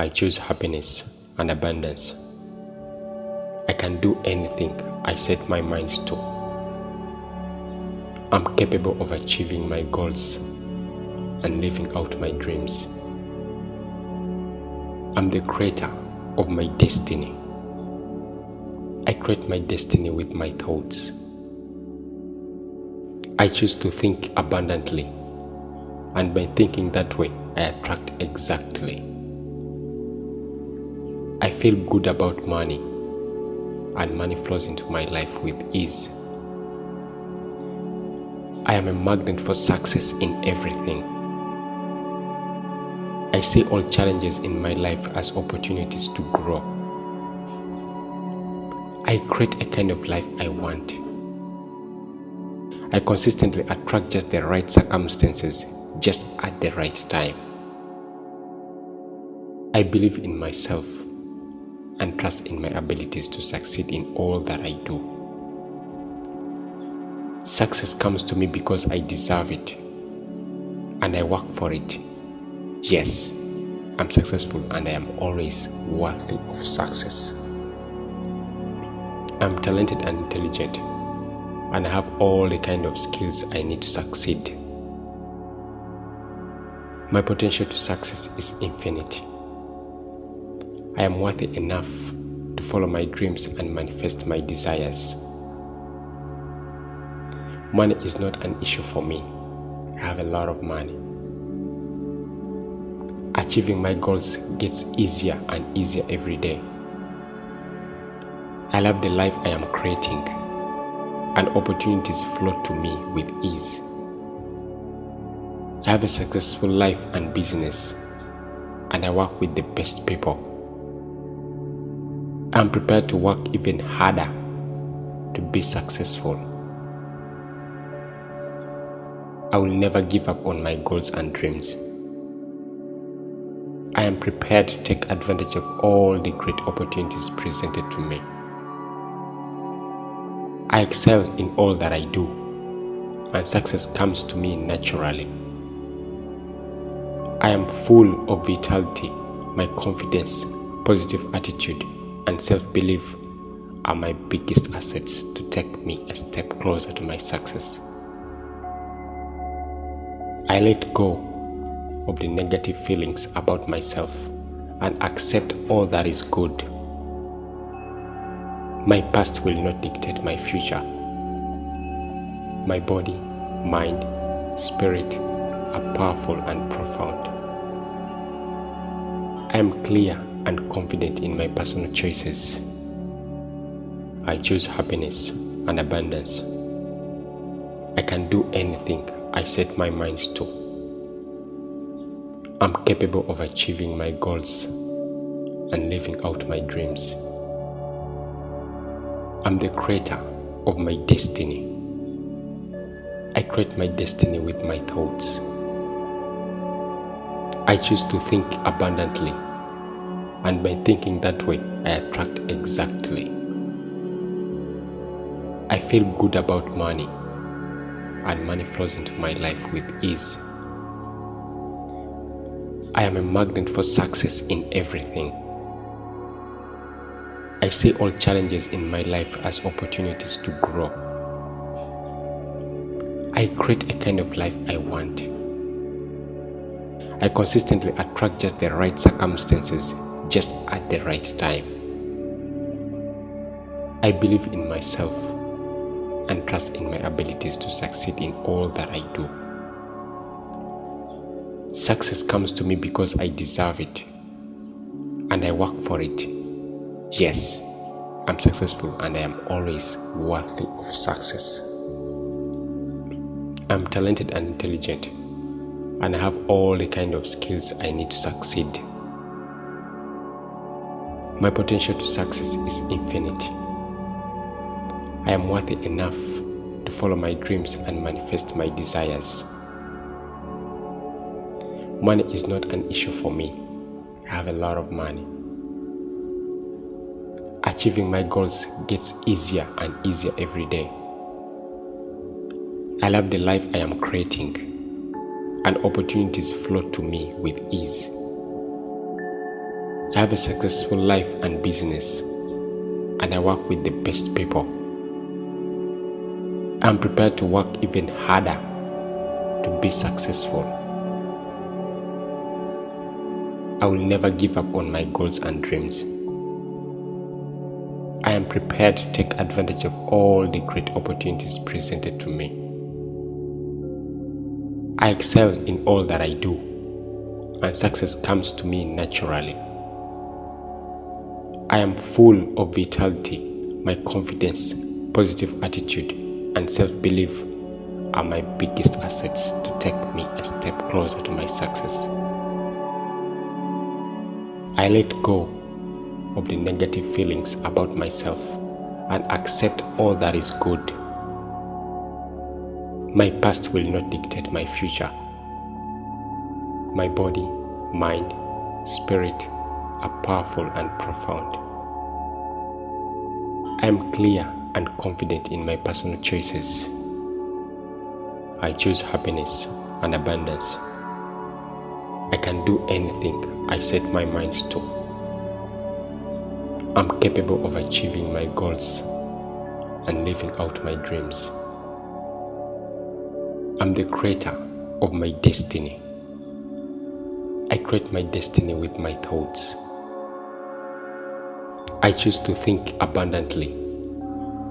I choose happiness and abundance. I can do anything I set my mind to. I'm capable of achieving my goals and living out my dreams. I'm the creator of my destiny. I create my destiny with my thoughts. I choose to think abundantly, and by thinking that way, I attract exactly. I feel good about money, and money flows into my life with ease. I am a magnet for success in everything. I see all challenges in my life as opportunities to grow. I create a kind of life I want. I consistently attract just the right circumstances just at the right time. I believe in myself and trust in my abilities to succeed in all that I do. Success comes to me because I deserve it and I work for it. Yes, I'm successful and I am always worthy of success. I'm talented and intelligent and I have all the kind of skills I need to succeed. My potential to success is infinite. I am worthy enough to follow my dreams and manifest my desires. Money is not an issue for me. I have a lot of money. Achieving my goals gets easier and easier every day. I love the life I am creating, and opportunities flow to me with ease. I have a successful life and business, and I work with the best people. I'm prepared to work even harder to be successful. I will never give up on my goals and dreams. I am prepared to take advantage of all the great opportunities presented to me. I excel in all that I do, and success comes to me naturally. I am full of vitality, my confidence, positive attitude, and self belief are my biggest assets to take me a step closer to my success. I let go of the negative feelings about myself and accept all that is good. My past will not dictate my future. My body, mind, spirit are powerful and profound. I am clear and confident in my personal choices. I choose happiness and abundance. I can do anything I set my mind to. I'm capable of achieving my goals and living out my dreams. I'm the creator of my destiny. I create my destiny with my thoughts. I choose to think abundantly, and by thinking that way, I attract exactly. I feel good about money, and money flows into my life with ease. I am a magnet for success in everything. I see all challenges in my life as opportunities to grow. I create a kind of life I want. I consistently attract just the right circumstances just at the right time. I believe in myself and trust in my abilities to succeed in all that I do. Success comes to me because I deserve it and I work for it. Yes, I'm successful and I am always worthy of success. I'm talented and intelligent and I have all the kind of skills I need to succeed. My potential to success is infinite. I am worthy enough to follow my dreams and manifest my desires. Money is not an issue for me. I have a lot of money. Achieving my goals gets easier and easier every day. I love the life I am creating, and opportunities flow to me with ease. I have a successful life and business, and I work with the best people. I'm prepared to work even harder to be successful. I will never give up on my goals and dreams. I am prepared to take advantage of all the great opportunities presented to me. I excel in all that I do, and success comes to me naturally. I am full of vitality, my confidence, positive attitude, and self belief are my biggest assets to take me a step closer to my success. I let go of the negative feelings about myself and accept all that is good. My past will not dictate my future. My body, mind, spirit are powerful and profound. I am clear and confident in my personal choices. I choose happiness and abundance. I can do anything I set my mind to. I'm capable of achieving my goals and living out my dreams. I'm the creator of my destiny. I create my destiny with my thoughts. I choose to think abundantly,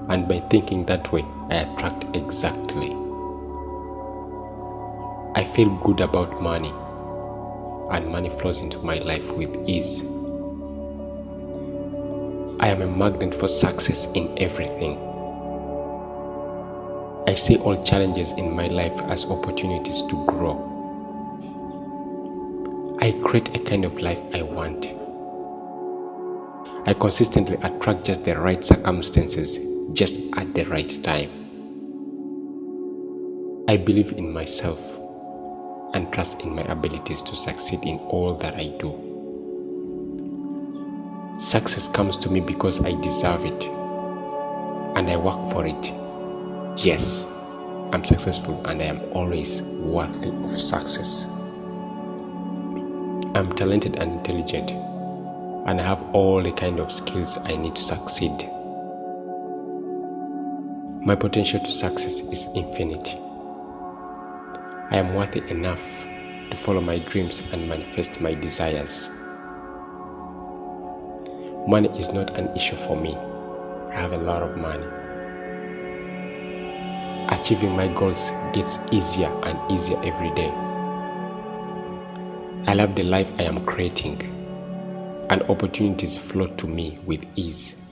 and by thinking that way, I attract exactly. I feel good about money and money flows into my life with ease. I am a magnet for success in everything. I see all challenges in my life as opportunities to grow. I create a kind of life I want. I consistently attract just the right circumstances just at the right time. I believe in myself and trust in my abilities to succeed in all that I do. Success comes to me because I deserve it and I work for it. Yes, I'm successful and I am always worthy of success. I'm talented and intelligent and I have all the kind of skills I need to succeed. My potential to success is infinite. I am worthy enough to follow my dreams and manifest my desires. Money is not an issue for me. I have a lot of money. Achieving my goals gets easier and easier every day. I love the life I am creating, and opportunities flow to me with ease.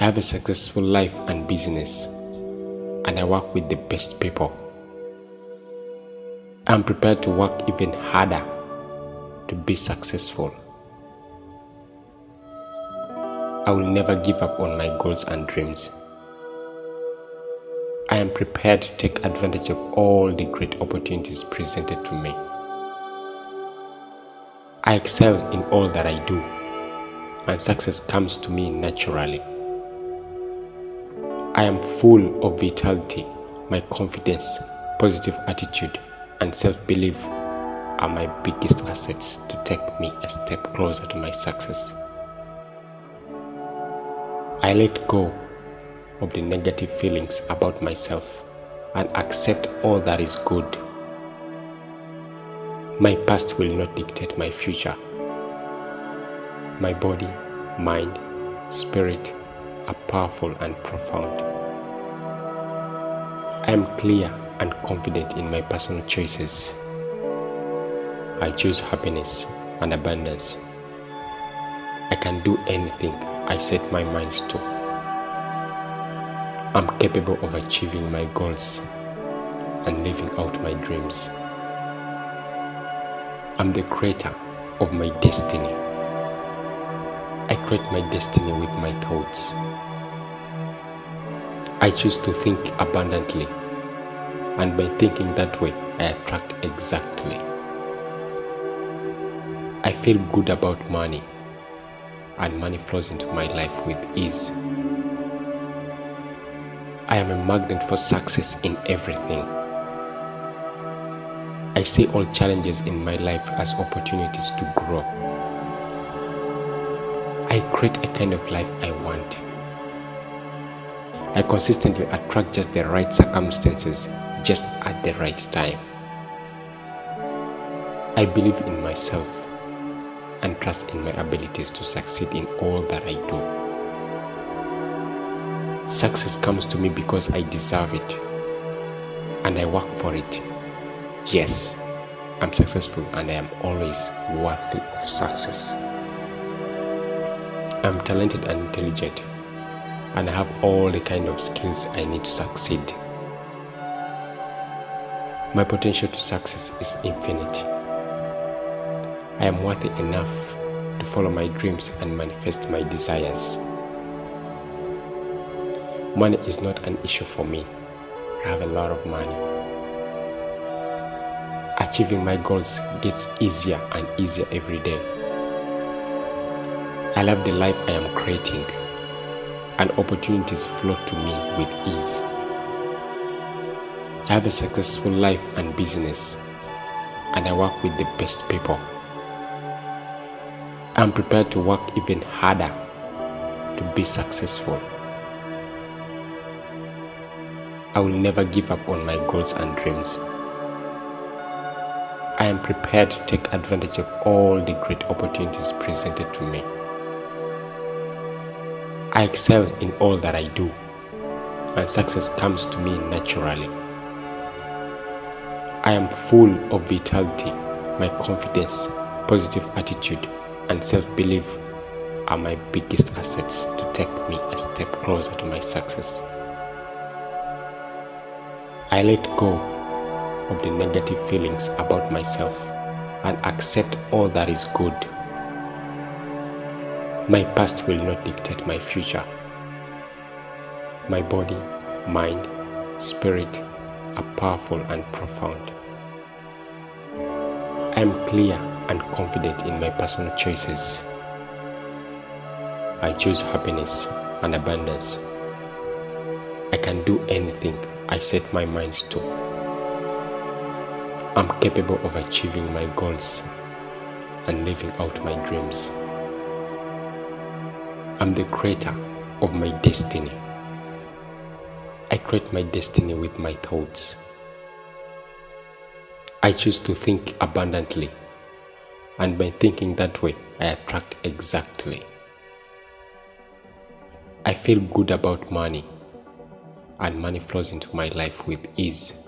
I have a successful life and business, and I work with the best people. I'm prepared to work even harder to be successful. I will never give up on my goals and dreams. I am prepared to take advantage of all the great opportunities presented to me. I excel in all that I do, and success comes to me naturally. I am full of vitality, my confidence, positive attitude, and self-belief are my biggest assets to take me a step closer to my success. I let go of the negative feelings about myself and accept all that is good. My past will not dictate my future. My body, mind, spirit are powerful and profound. I am clear and confident in my personal choices. I choose happiness and abundance. I can do anything I set my mind to. I'm capable of achieving my goals and living out my dreams. I'm the creator of my destiny. I create my destiny with my thoughts. I choose to think abundantly and by thinking that way, I attract exactly. I feel good about money, and money flows into my life with ease. I am a magnet for success in everything. I see all challenges in my life as opportunities to grow. I create a kind of life I want. I consistently attract just the right circumstances just at the right time. I believe in myself and trust in my abilities to succeed in all that I do. Success comes to me because I deserve it and I work for it. Yes, I'm successful and I am always worthy of success. I'm talented and intelligent and I have all the kind of skills I need to succeed. My potential to success is infinite. I am worthy enough to follow my dreams and manifest my desires. Money is not an issue for me. I have a lot of money. Achieving my goals gets easier and easier every day. I love the life I am creating and opportunities flow to me with ease. I have a successful life and business and I work with the best people. I'm prepared to work even harder to be successful. I will never give up on my goals and dreams. I am prepared to take advantage of all the great opportunities presented to me. I excel in all that I do, and success comes to me naturally. I am full of vitality, my confidence, positive attitude, and self belief are my biggest assets to take me a step closer to my success. I let go of the negative feelings about myself and accept all that is good my past will not dictate my future. My body, mind, spirit are powerful and profound. I am clear and confident in my personal choices. I choose happiness and abundance. I can do anything I set my mind to. I'm capable of achieving my goals and living out my dreams. I'm the creator of my destiny. I create my destiny with my thoughts. I choose to think abundantly, and by thinking that way, I attract exactly. I feel good about money, and money flows into my life with ease.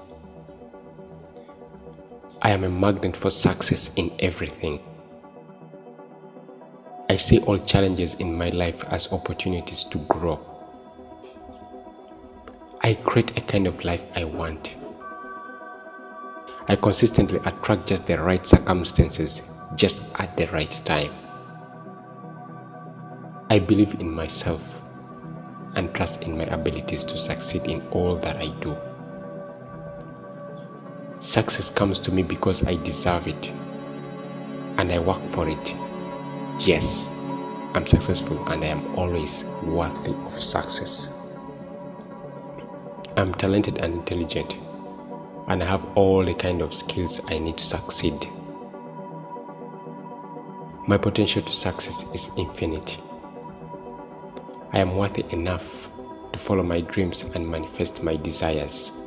I am a magnet for success in everything. I see all challenges in my life as opportunities to grow. I create a kind of life I want. I consistently attract just the right circumstances just at the right time. I believe in myself and trust in my abilities to succeed in all that I do. Success comes to me because I deserve it and I work for it. Yes, I'm successful and I am always worthy of success. I'm talented and intelligent and I have all the kind of skills I need to succeed. My potential to success is infinite. I am worthy enough to follow my dreams and manifest my desires.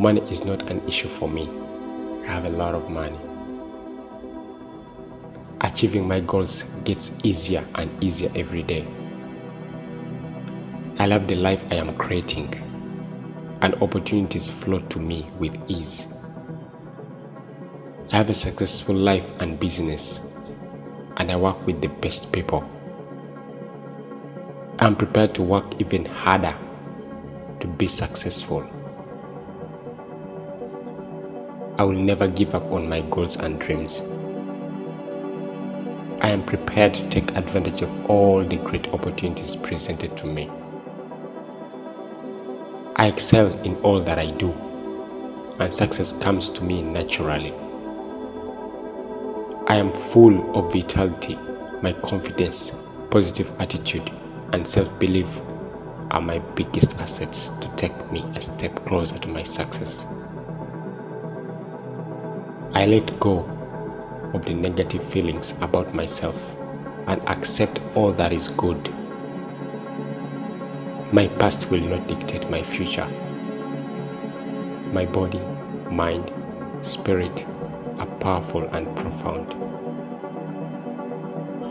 Money is not an issue for me. I have a lot of money achieving my goals gets easier and easier every day. I love the life I am creating, and opportunities flow to me with ease. I have a successful life and business, and I work with the best people. I'm prepared to work even harder to be successful. I will never give up on my goals and dreams. I am prepared to take advantage of all the great opportunities presented to me. I excel in all that I do, and success comes to me naturally. I am full of vitality, my confidence, positive attitude, and self belief are my biggest assets to take me a step closer to my success. I let go of the negative feelings about myself and accept all that is good. My past will not dictate my future. My body, mind, spirit are powerful and profound.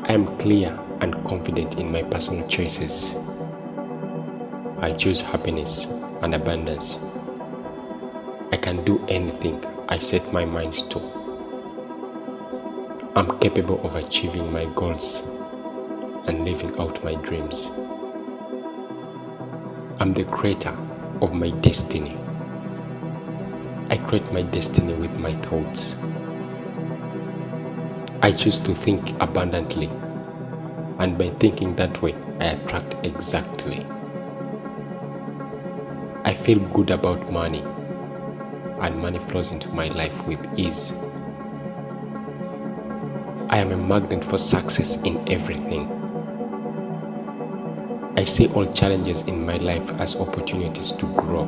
I am clear and confident in my personal choices. I choose happiness and abundance. I can do anything I set my mind to. I'm capable of achieving my goals and living out my dreams. I'm the creator of my destiny. I create my destiny with my thoughts. I choose to think abundantly, and by thinking that way, I attract exactly. I feel good about money, and money flows into my life with ease. I am a magnet for success in everything. I see all challenges in my life as opportunities to grow.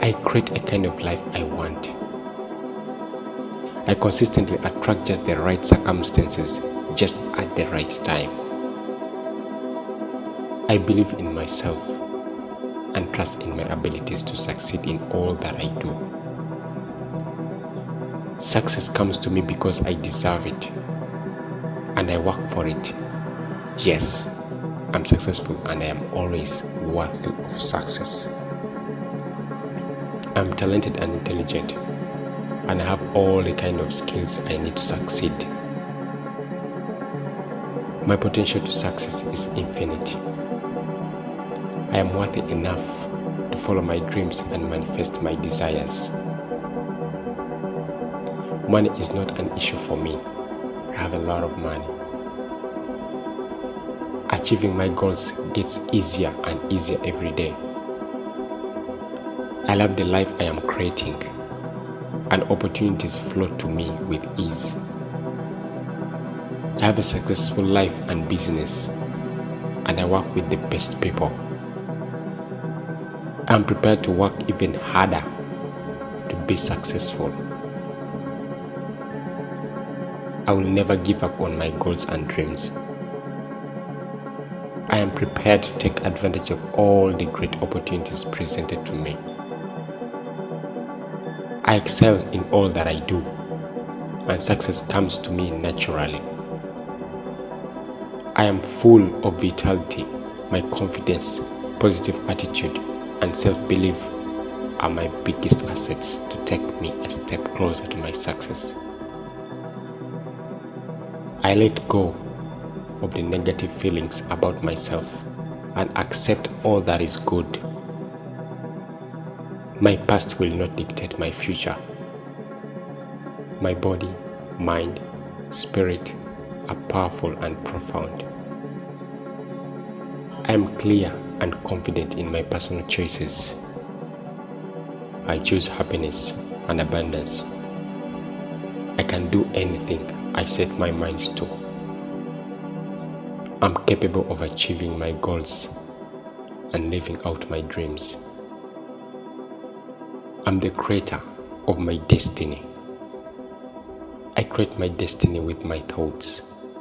I create a kind of life I want. I consistently attract just the right circumstances just at the right time. I believe in myself and trust in my abilities to succeed in all that I do. Success comes to me because I deserve it and I work for it. Yes, I'm successful and I am always worthy of success. I'm talented and intelligent and I have all the kind of skills I need to succeed. My potential to success is infinite. I am worthy enough to follow my dreams and manifest my desires. Money is not an issue for me. I have a lot of money. Achieving my goals gets easier and easier every day. I love the life I am creating and opportunities flow to me with ease. I have a successful life and business, and I work with the best people. I'm prepared to work even harder to be successful. I will never give up on my goals and dreams. I am prepared to take advantage of all the great opportunities presented to me. I excel in all that I do, and success comes to me naturally. I am full of vitality, my confidence, positive attitude, and self belief are my biggest assets to take me a step closer to my success. I let go of the negative feelings about myself and accept all that is good my past will not dictate my future. My body, mind, spirit are powerful and profound. I am clear and confident in my personal choices. I choose happiness and abundance. I can do anything I set my mind to. I'm capable of achieving my goals and living out my dreams. I'm the creator of my destiny. I create my destiny with my thoughts.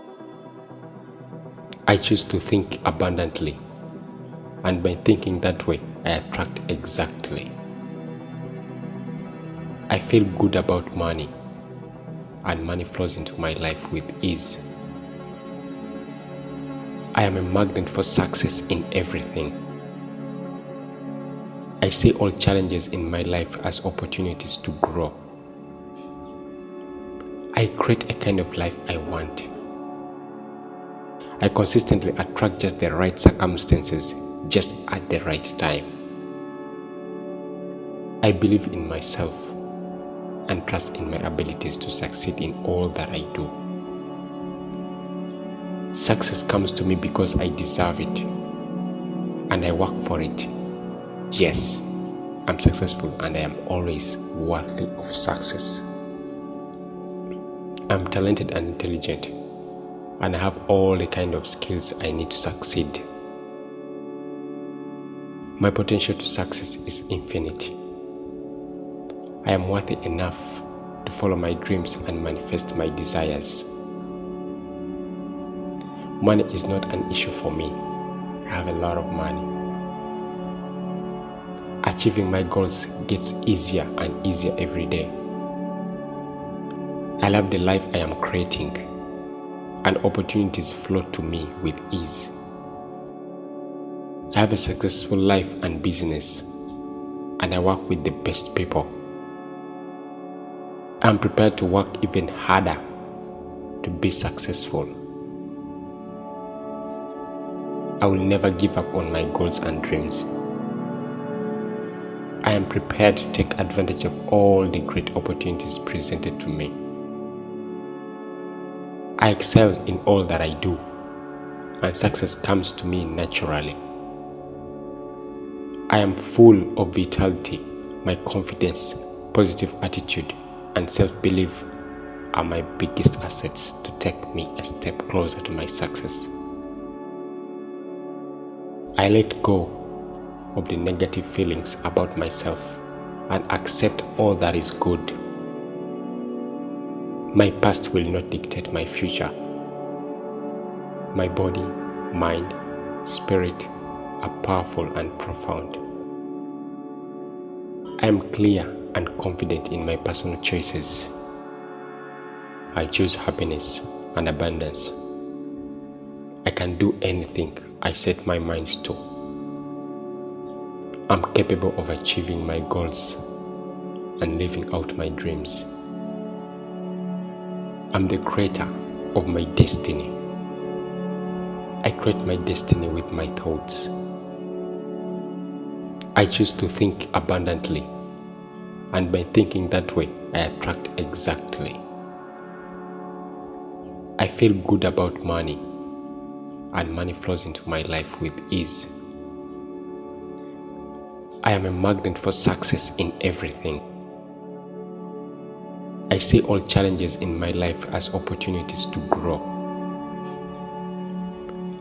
I choose to think abundantly, and by thinking that way, I attract exactly. I feel good about money, and money flows into my life with ease. I am a magnet for success in everything. I see all challenges in my life as opportunities to grow. I create a kind of life I want. I consistently attract just the right circumstances just at the right time. I believe in myself and trust in my abilities to succeed in all that I do. Success comes to me because I deserve it and I work for it. Yes, I'm successful and I am always worthy of success. I'm talented and intelligent and I have all the kind of skills I need to succeed. My potential to success is infinite. I am worthy enough to follow my dreams and manifest my desires. Money is not an issue for me. I have a lot of money. Achieving my goals gets easier and easier every day. I love the life I am creating, and opportunities flow to me with ease. I have a successful life and business, and I work with the best people. I'm prepared to work even harder to be successful. I will never give up on my goals and dreams. I am prepared to take advantage of all the great opportunities presented to me. I excel in all that I do, and success comes to me naturally. I am full of vitality, my confidence, positive attitude, and self-belief are my biggest assets to take me a step closer to my success. I let go of the negative feelings about myself and accept all that is good. My past will not dictate my future. My body, mind, spirit are powerful and profound. I am clear and confident in my personal choices. I choose happiness and abundance. I can do anything I set my mind to. I'm capable of achieving my goals and living out my dreams. I'm the creator of my destiny. I create my destiny with my thoughts. I choose to think abundantly and by thinking that way, I attract exactly. I feel good about money, and money flows into my life with ease. I am a magnet for success in everything. I see all challenges in my life as opportunities to grow.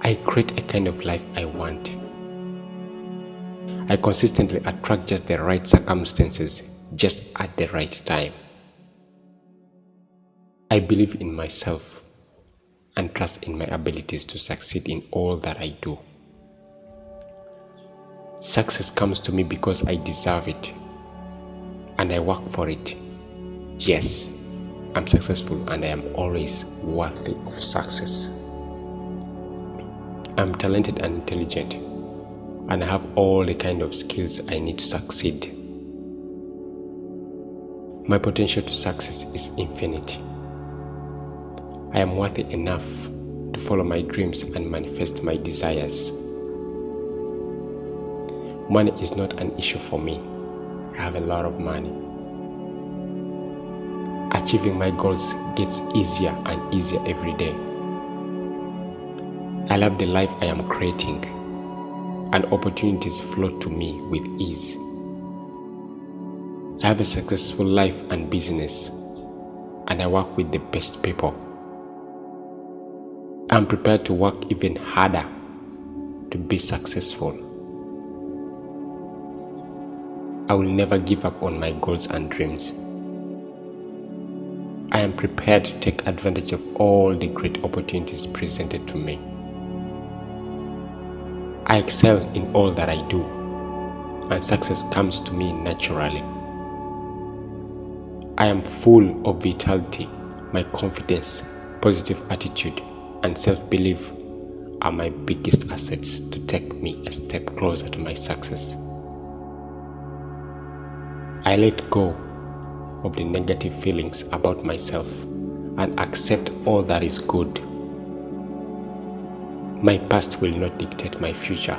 I create a kind of life I want. I consistently attract just the right circumstances just at the right time. I believe in myself and trust in my abilities to succeed in all that I do. Success comes to me because I deserve it and I work for it. Yes, I'm successful and I am always worthy of success. I'm talented and intelligent and I have all the kind of skills I need to succeed. My potential to success is infinite. I am worthy enough to follow my dreams and manifest my desires. Money is not an issue for me. I have a lot of money. Achieving my goals gets easier and easier every day. I love the life I am creating, and opportunities flow to me with ease. I have a successful life and business, and I work with the best people. I'm prepared to work even harder to be successful. I will never give up on my goals and dreams. I am prepared to take advantage of all the great opportunities presented to me. I excel in all that I do, and success comes to me naturally. I am full of vitality, my confidence, positive attitude, and self belief are my biggest assets to take me a step closer to my success. I let go of the negative feelings about myself and accept all that is good. My past will not dictate my future.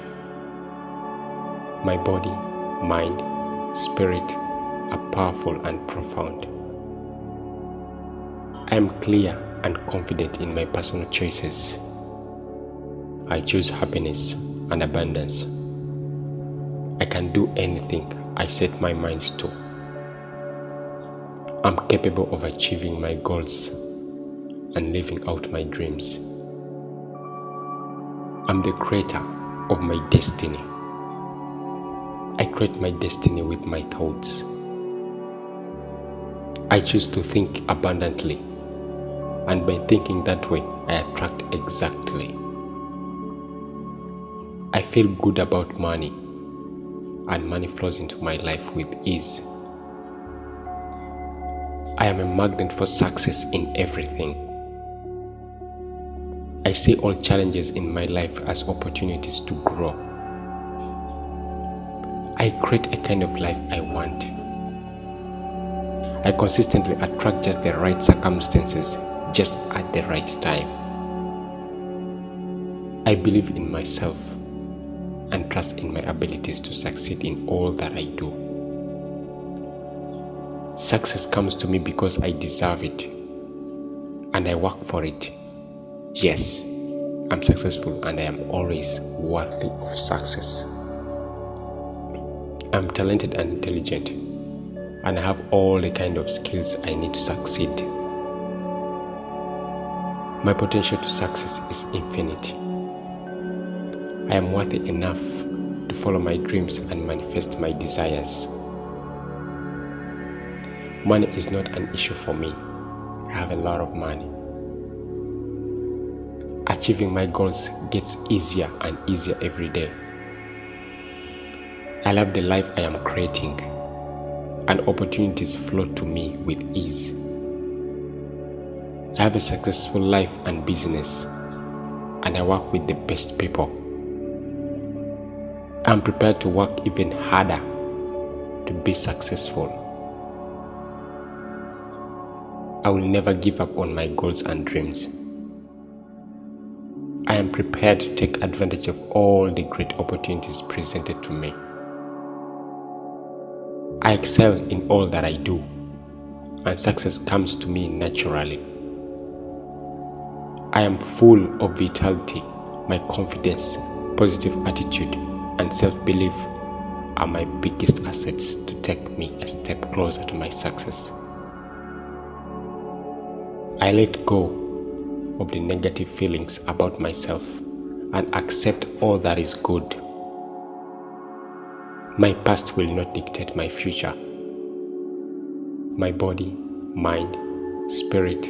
My body, mind, spirit, are powerful and profound. I am clear and confident in my personal choices. I choose happiness and abundance. I can do anything I set my mind to. I'm capable of achieving my goals and living out my dreams. I'm the creator of my destiny. I create my destiny with my thoughts. I choose to think abundantly, and by thinking that way, I attract exactly. I feel good about money, and money flows into my life with ease. I am a magnet for success in everything. I see all challenges in my life as opportunities to grow. I create a kind of life I want. I consistently attract just the right circumstances just at the right time. I believe in myself and trust in my abilities to succeed in all that I do. Success comes to me because I deserve it and I work for it. Yes, I'm successful and I am always worthy of success. I'm talented and intelligent and I have all the kind of skills I need to succeed. My potential to success is infinite. I am worthy enough to follow my dreams and manifest my desires. Money is not an issue for me. I have a lot of money. Achieving my goals gets easier and easier every day. I love the life I am creating and opportunities flow to me with ease. I have a successful life and business and I work with the best people. I'm prepared to work even harder to be successful. I will never give up on my goals and dreams. I am prepared to take advantage of all the great opportunities presented to me. I excel in all that I do, and success comes to me naturally. I am full of vitality, my confidence, positive attitude, and self belief are my biggest assets to take me a step closer to my success. I let go of the negative feelings about myself and accept all that is good my past will not dictate my future. My body, mind, spirit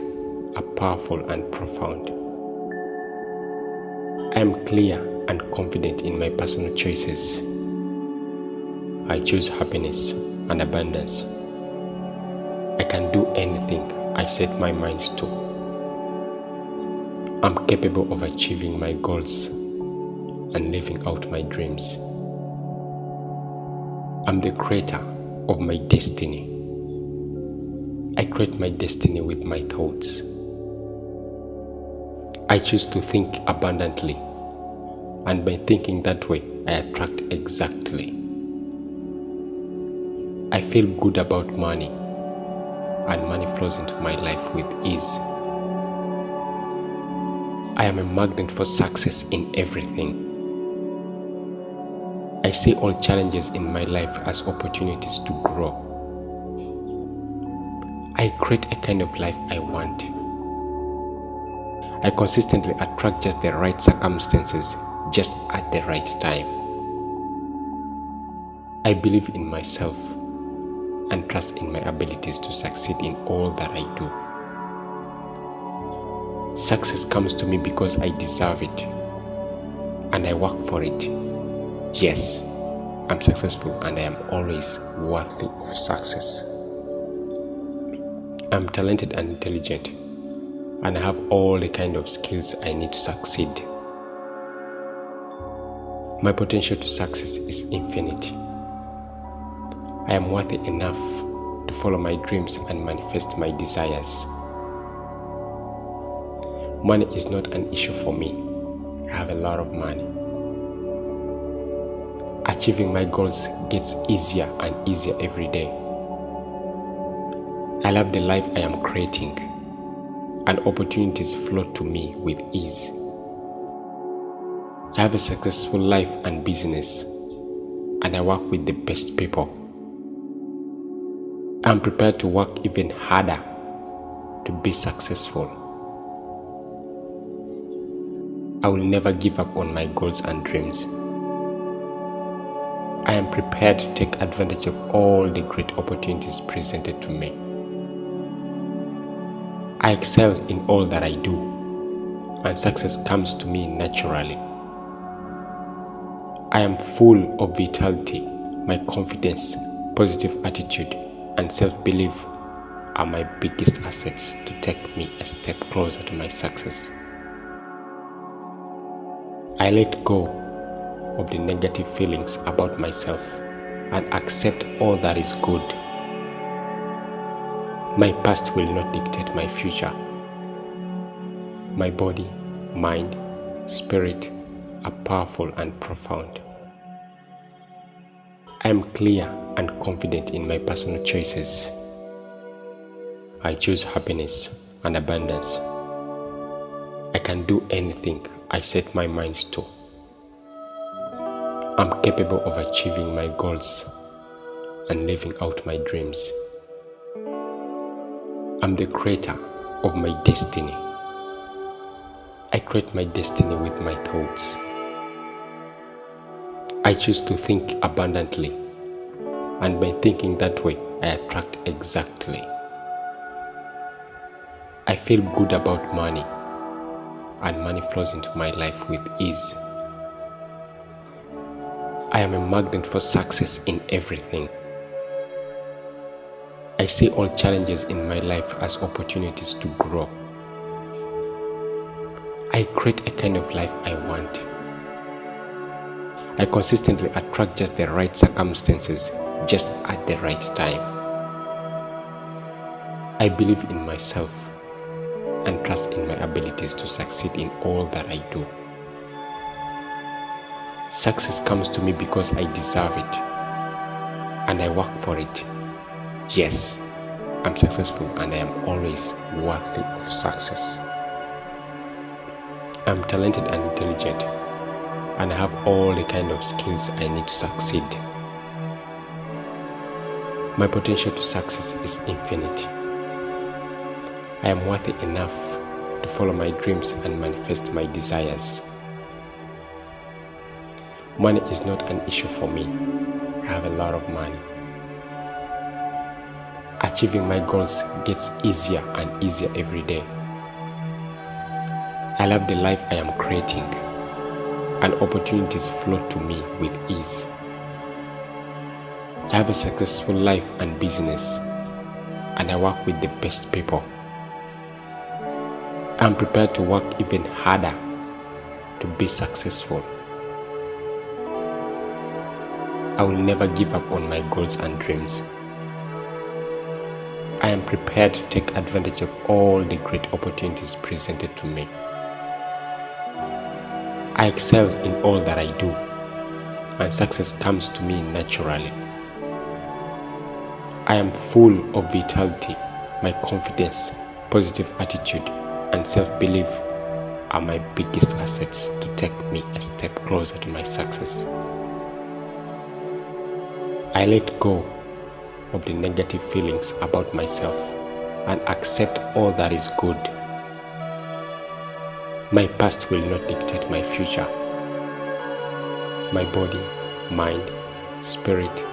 are powerful and profound. I am clear and confident in my personal choices. I choose happiness and abundance. I can do anything I set my mind to. I'm capable of achieving my goals and living out my dreams. I'm the creator of my destiny. I create my destiny with my thoughts. I choose to think abundantly, and by thinking that way, I attract exactly. I feel good about money, and money flows into my life with ease. I am a magnet for success in everything. I see all challenges in my life as opportunities to grow. I create a kind of life I want. I consistently attract just the right circumstances just at the right time. I believe in myself and trust in my abilities to succeed in all that I do. Success comes to me because I deserve it and I work for it. Yes, I'm successful and I am always worthy of success. I'm talented and intelligent and I have all the kind of skills I need to succeed. My potential to success is infinite. I am worthy enough to follow my dreams and manifest my desires. Money is not an issue for me. I have a lot of money achieving my goals gets easier and easier every day. I love the life I am creating, and opportunities flow to me with ease. I have a successful life and business, and I work with the best people. I'm prepared to work even harder to be successful. I will never give up on my goals and dreams. I am prepared to take advantage of all the great opportunities presented to me. I excel in all that I do, and success comes to me naturally. I am full of vitality, my confidence, positive attitude, and self belief are my biggest assets to take me a step closer to my success. I let go of the negative feelings about myself and accept all that is good. My past will not dictate my future. My body, mind, spirit are powerful and profound. I am clear and confident in my personal choices. I choose happiness and abundance. I can do anything I set my mind to. I'm capable of achieving my goals and living out my dreams. I'm the creator of my destiny. I create my destiny with my thoughts. I choose to think abundantly, and by thinking that way, I attract exactly. I feel good about money, and money flows into my life with ease. I am a magnet for success in everything. I see all challenges in my life as opportunities to grow. I create a kind of life I want. I consistently attract just the right circumstances just at the right time. I believe in myself and trust in my abilities to succeed in all that I do. Success comes to me because I deserve it and I work for it. Yes, I'm successful and I am always worthy of success. I'm talented and intelligent and I have all the kind of skills I need to succeed. My potential to success is infinite. I am worthy enough to follow my dreams and manifest my desires. Money is not an issue for me. I have a lot of money. Achieving my goals gets easier and easier every day. I love the life I am creating, and opportunities flow to me with ease. I have a successful life and business, and I work with the best people. I'm prepared to work even harder to be successful. I will never give up on my goals and dreams. I am prepared to take advantage of all the great opportunities presented to me. I excel in all that I do, and success comes to me naturally. I am full of vitality, my confidence, positive attitude, and self-belief are my biggest assets to take me a step closer to my success. I let go of the negative feelings about myself and accept all that is good. My past will not dictate my future. My body, mind, spirit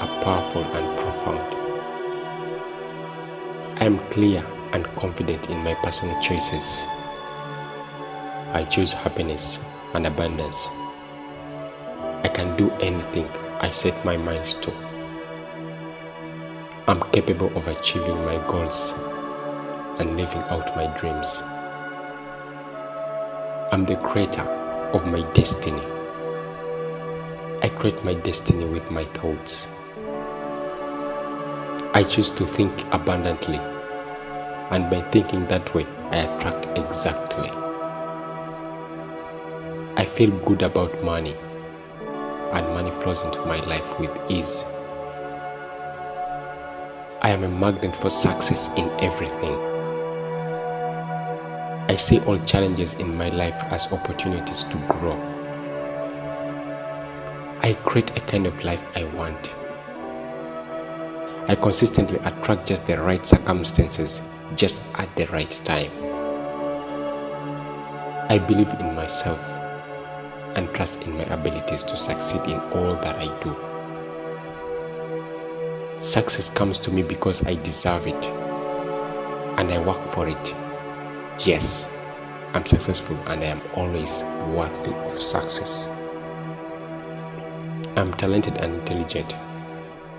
are powerful and profound. I am clear and confident in my personal choices. I choose happiness and abundance. I can do anything I set my mind to. I'm capable of achieving my goals and living out my dreams. I'm the creator of my destiny. I create my destiny with my thoughts. I choose to think abundantly and by thinking that way, I attract exactly. I feel good about money, and money flows into my life with ease. I am a magnet for success in everything. I see all challenges in my life as opportunities to grow. I create a kind of life I want. I consistently attract just the right circumstances just at the right time. I believe in myself and trust in my abilities to succeed in all that I do. Success comes to me because I deserve it and I work for it. Yes, I'm successful and I am always worthy of success. I'm talented and intelligent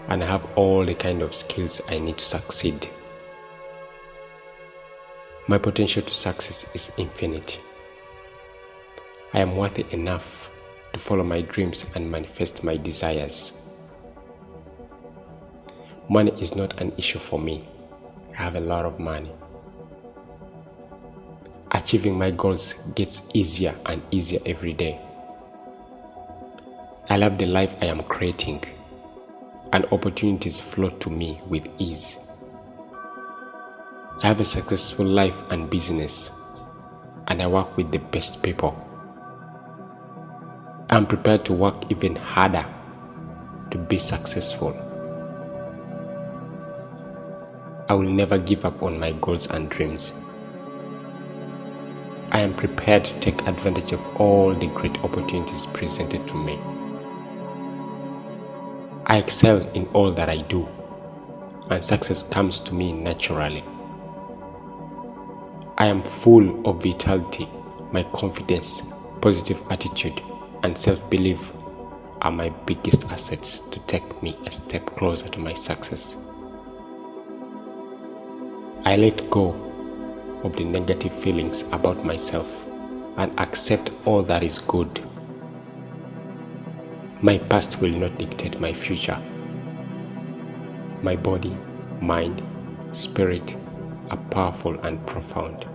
and I have all the kind of skills I need to succeed. My potential to success is infinite. I am worthy enough to follow my dreams and manifest my desires. Money is not an issue for me. I have a lot of money. Achieving my goals gets easier and easier every day. I love the life I am creating and opportunities flow to me with ease. I have a successful life and business and I work with the best people. I'm prepared to work even harder to be successful. I will never give up on my goals and dreams. I am prepared to take advantage of all the great opportunities presented to me. I excel in all that I do, and success comes to me naturally. I am full of vitality, my confidence, positive attitude, and self-belief are my biggest assets to take me a step closer to my success. I let go of the negative feelings about myself and accept all that is good. My past will not dictate my future. My body, mind, spirit are powerful and profound.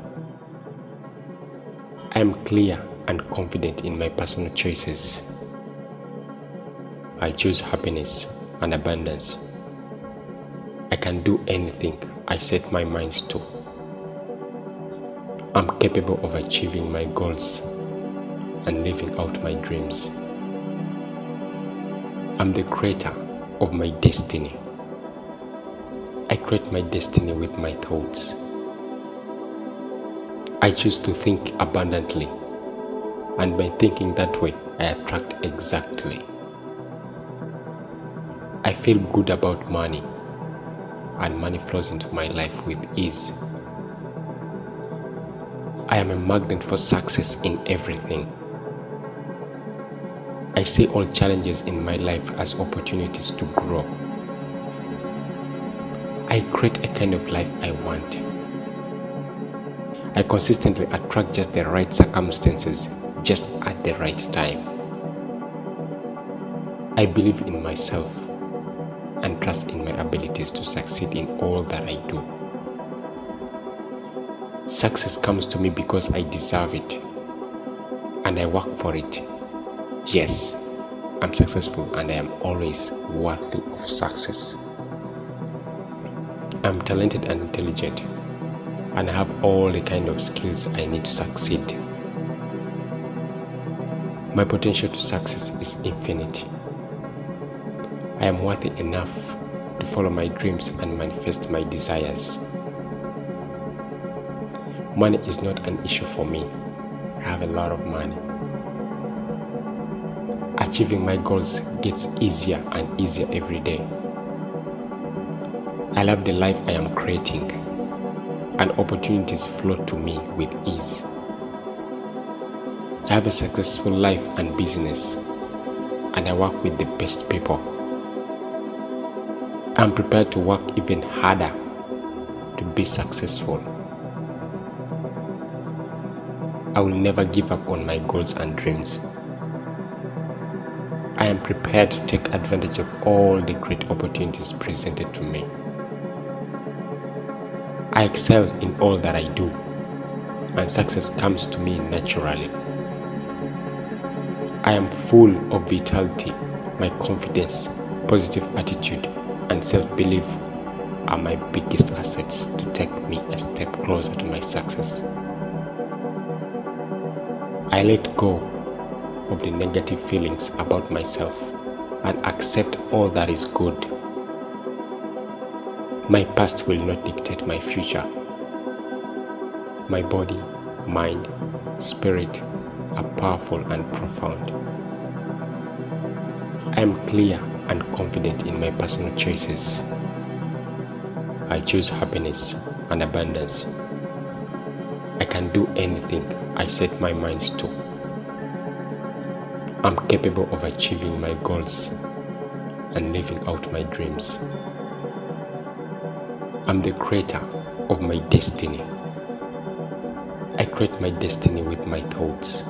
I am clear and confident in my personal choices. I choose happiness and abundance. I can do anything I set my mind to. I'm capable of achieving my goals and living out my dreams. I'm the creator of my destiny. I create my destiny with my thoughts. I choose to think abundantly, and by thinking that way, I attract exactly. I feel good about money, and money flows into my life with ease. I am a magnet for success in everything. I see all challenges in my life as opportunities to grow. I create a kind of life I want. I consistently attract just the right circumstances just at the right time. I believe in myself and trust in my abilities to succeed in all that I do. Success comes to me because I deserve it and I work for it. Yes, I'm successful and I am always worthy of success. I'm talented and intelligent and I have all the kind of skills I need to succeed. My potential to success is infinite. I am worthy enough to follow my dreams and manifest my desires. Money is not an issue for me. I have a lot of money. Achieving my goals gets easier and easier every day. I love the life I am creating and opportunities flow to me with ease. I have a successful life and business and I work with the best people. I'm prepared to work even harder to be successful. I will never give up on my goals and dreams. I am prepared to take advantage of all the great opportunities presented to me. I excel in all that I do, and success comes to me naturally. I am full of vitality, my confidence, positive attitude, and self-belief are my biggest assets to take me a step closer to my success. I let go of the negative feelings about myself and accept all that is good. My past will not dictate my future. My body, mind, spirit are powerful and profound. I am clear and confident in my personal choices. I choose happiness and abundance. I can do anything I set my mind to. I'm capable of achieving my goals and living out my dreams. I'm the creator of my destiny. I create my destiny with my thoughts.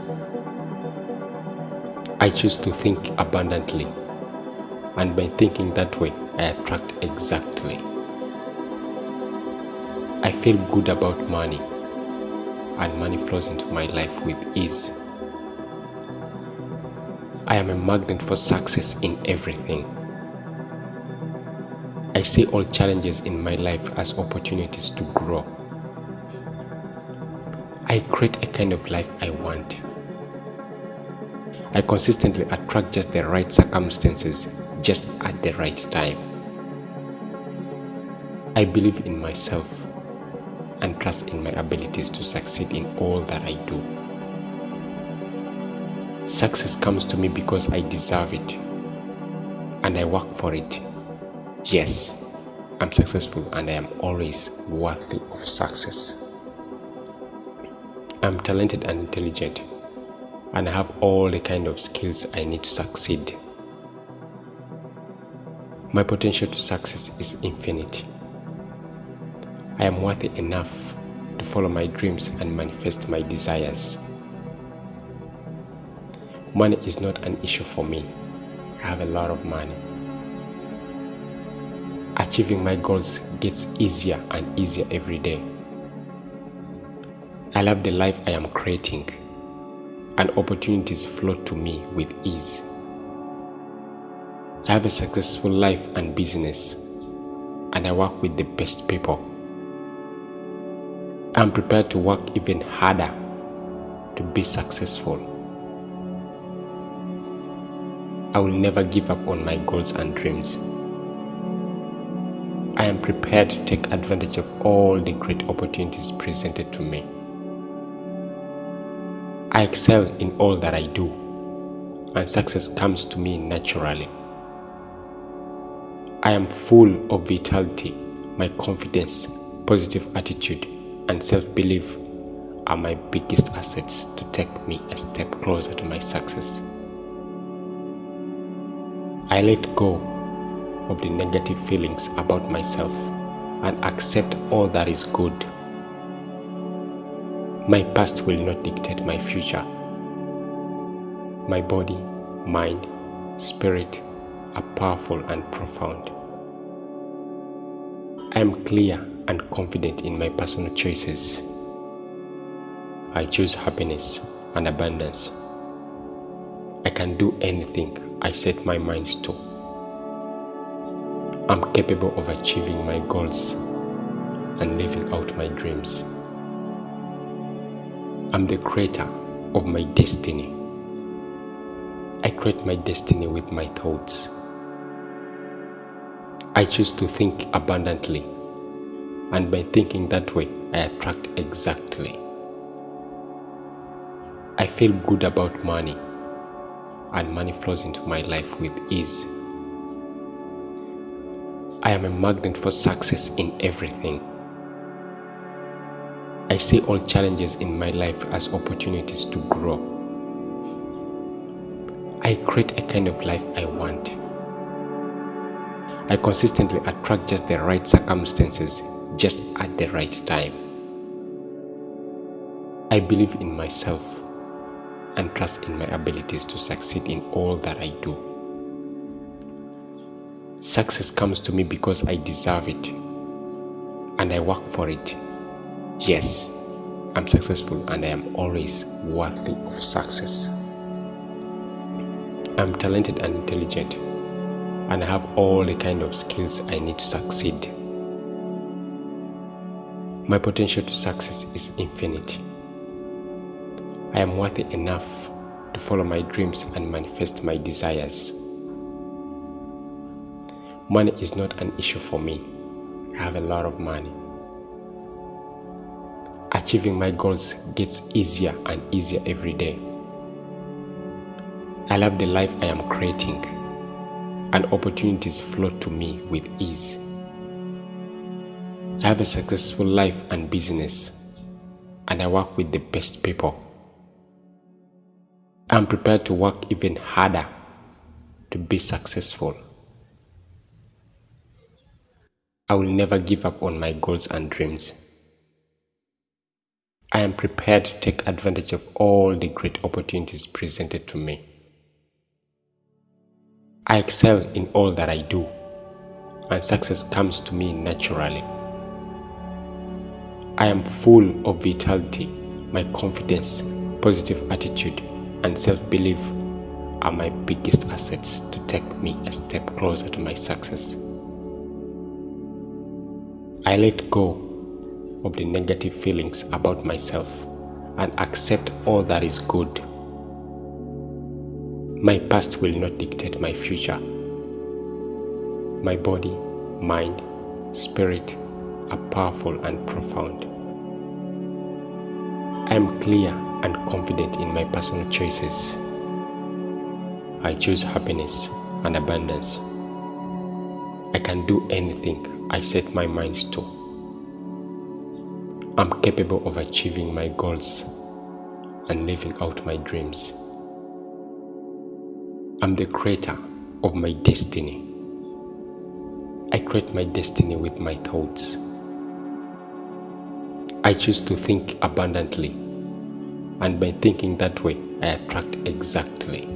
I choose to think abundantly, and by thinking that way, I attract exactly. I feel good about money, and money flows into my life with ease. I am a magnet for success in everything. I see all challenges in my life as opportunities to grow. I create a kind of life I want. I consistently attract just the right circumstances just at the right time. I believe in myself and trust in my abilities to succeed in all that I do. Success comes to me because I deserve it and I work for it. Yes, I'm successful and I am always worthy of success. I'm talented and intelligent and I have all the kind of skills I need to succeed. My potential to success is infinite. I am worthy enough to follow my dreams and manifest my desires. Money is not an issue for me. I have a lot of money. Achieving my goals gets easier and easier every day. I love the life I am creating, and opportunities flow to me with ease. I have a successful life and business, and I work with the best people. I'm prepared to work even harder to be successful. I will never give up on my goals and dreams. I am prepared to take advantage of all the great opportunities presented to me. I excel in all that I do, and success comes to me naturally. I am full of vitality, my confidence, positive attitude, and self belief are my biggest assets to take me a step closer to my success. I let go of the negative feelings about myself and accept all that is good my past will not dictate my future. My body, mind, spirit are powerful and profound. I am clear and confident in my personal choices. I choose happiness and abundance. I can do anything I set my mind to. I'm capable of achieving my goals and living out my dreams. I'm the creator of my destiny. I create my destiny with my thoughts. I choose to think abundantly, and by thinking that way, I attract exactly. I feel good about money, and money flows into my life with ease. I am a magnet for success in everything. I see all challenges in my life as opportunities to grow. I create a kind of life I want. I consistently attract just the right circumstances just at the right time. I believe in myself and trust in my abilities to succeed in all that I do. Success comes to me because I deserve it and I work for it. Yes, I'm successful and I am always worthy of success. I'm talented and intelligent and I have all the kind of skills I need to succeed. My potential to success is infinite. I am worthy enough to follow my dreams and manifest my desires. Money is not an issue for me. I have a lot of money achieving my goals gets easier and easier every day. I love the life I am creating, and opportunities flow to me with ease. I have a successful life and business, and I work with the best people. I'm prepared to work even harder to be successful. I will never give up on my goals and dreams. I am prepared to take advantage of all the great opportunities presented to me. I excel in all that I do, and success comes to me naturally. I am full of vitality, my confidence, positive attitude, and self belief are my biggest assets to take me a step closer to my success. I let go of the negative feelings about myself and accept all that is good. My past will not dictate my future. My body, mind, spirit are powerful and profound. I am clear and confident in my personal choices. I choose happiness and abundance. I can do anything I set my mind to. I'm capable of achieving my goals and living out my dreams. I'm the creator of my destiny. I create my destiny with my thoughts. I choose to think abundantly, and by thinking that way, I attract exactly.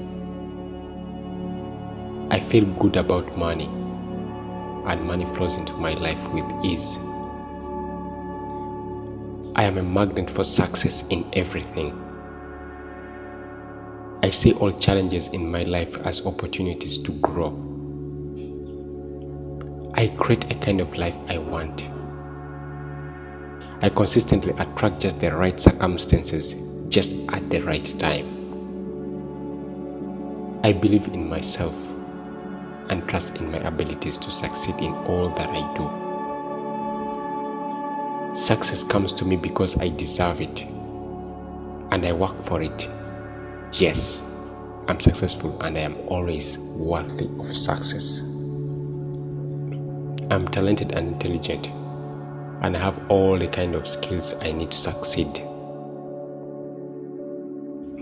I feel good about money, and money flows into my life with ease. I am a magnet for success in everything. I see all challenges in my life as opportunities to grow. I create a kind of life I want. I consistently attract just the right circumstances just at the right time. I believe in myself and trust in my abilities to succeed in all that I do. Success comes to me because I deserve it and I work for it. Yes, I'm successful and I am always worthy of success. I'm talented and intelligent and I have all the kind of skills I need to succeed.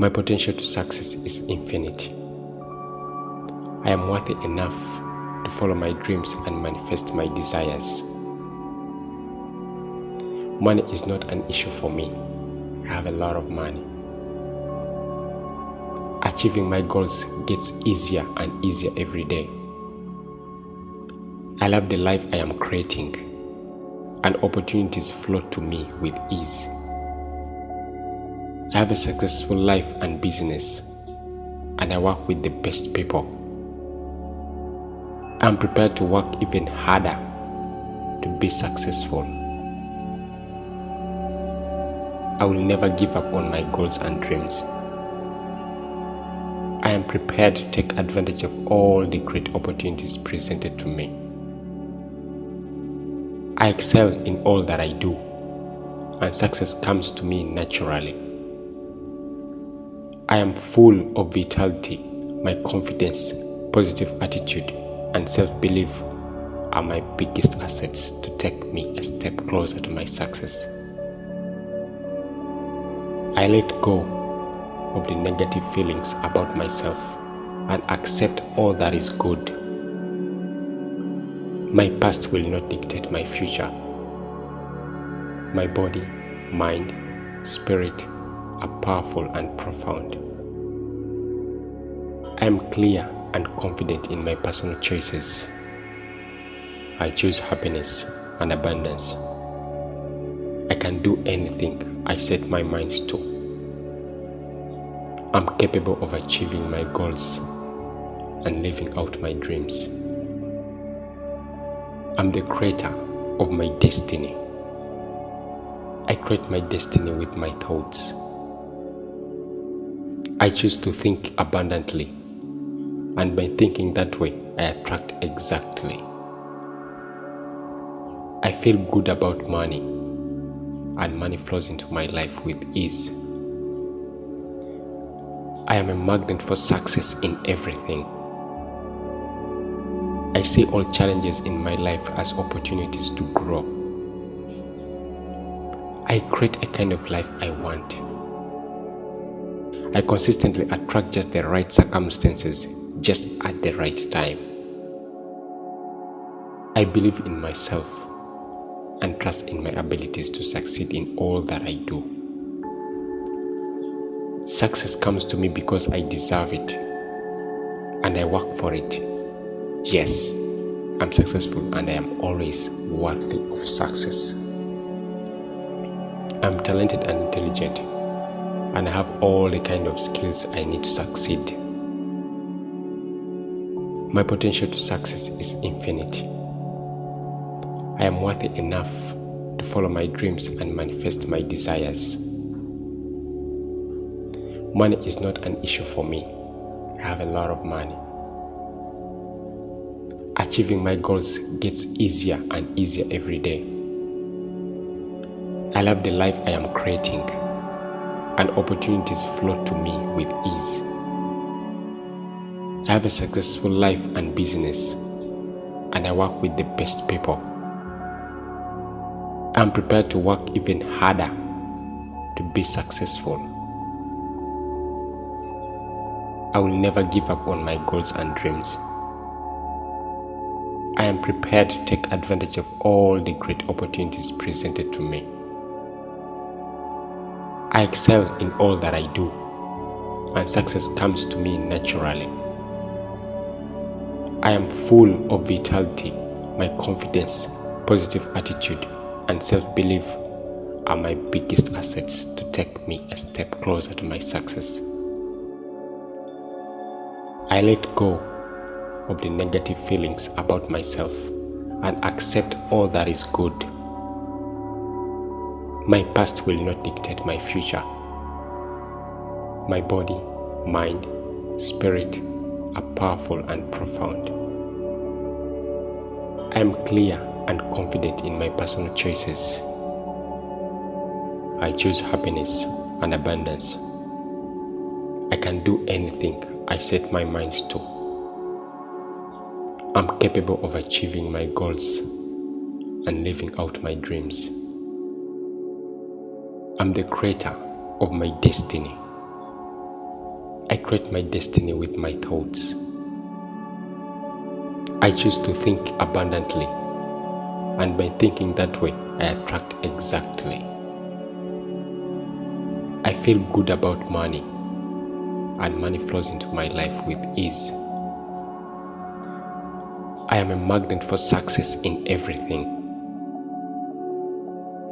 My potential to success is infinite. I am worthy enough to follow my dreams and manifest my desires. Money is not an issue for me. I have a lot of money. Achieving my goals gets easier and easier every day. I love the life I am creating, and opportunities flow to me with ease. I have a successful life and business, and I work with the best people. I'm prepared to work even harder to be successful. I will never give up on my goals and dreams. I am prepared to take advantage of all the great opportunities presented to me. I excel in all that I do, and success comes to me naturally. I am full of vitality, my confidence, positive attitude, and self belief are my biggest assets to take me a step closer to my success. I let go of the negative feelings about myself and accept all that is good. My past will not dictate my future. My body, mind, spirit are powerful and profound. I am clear and confident in my personal choices. I choose happiness and abundance. I can do anything I set my mind to. I'm capable of achieving my goals and living out my dreams. I'm the creator of my destiny. I create my destiny with my thoughts. I choose to think abundantly, and by thinking that way, I attract exactly. I feel good about money, and money flows into my life with ease. I am a magnet for success in everything. I see all challenges in my life as opportunities to grow. I create a kind of life I want. I consistently attract just the right circumstances just at the right time. I believe in myself and trust in my abilities to succeed in all that I do. Success comes to me because I deserve it and I work for it. Yes, I'm successful and I am always worthy of success. I'm talented and intelligent and I have all the kind of skills I need to succeed. My potential to success is infinite. I am worthy enough to follow my dreams and manifest my desires. Money is not an issue for me. I have a lot of money. Achieving my goals gets easier and easier every day. I love the life I am creating and opportunities flow to me with ease. I have a successful life and business and I work with the best people. I'm prepared to work even harder to be successful. I will never give up on my goals and dreams. I am prepared to take advantage of all the great opportunities presented to me. I excel in all that I do, and success comes to me naturally. I am full of vitality. My confidence, positive attitude, and self belief are my biggest assets to take me a step closer to my success. I let go of the negative feelings about myself and accept all that is good. My past will not dictate my future. My body, mind, spirit are powerful and profound. I am clear and confident in my personal choices. I choose happiness and abundance. I can do anything I set my mind to. I'm capable of achieving my goals and living out my dreams. I'm the creator of my destiny. I create my destiny with my thoughts. I choose to think abundantly, and by thinking that way, I attract exactly. I feel good about money, and money flows into my life with ease. I am a magnet for success in everything.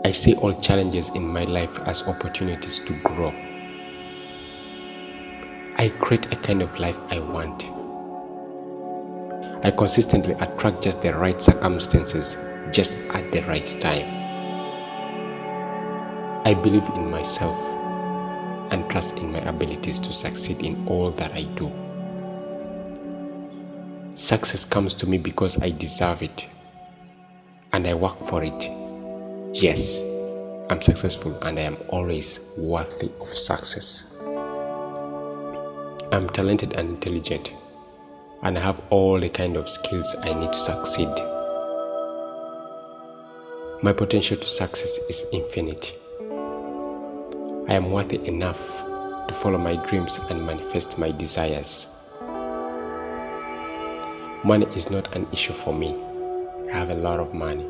I see all challenges in my life as opportunities to grow. I create a kind of life I want. I consistently attract just the right circumstances just at the right time. I believe in myself and trust in my abilities to succeed in all that I do. Success comes to me because I deserve it and I work for it. Yes, I'm successful and I am always worthy of success. I'm talented and intelligent and I have all the kind of skills I need to succeed. My potential to success is infinite. I am worthy enough to follow my dreams and manifest my desires. Money is not an issue for me. I have a lot of money.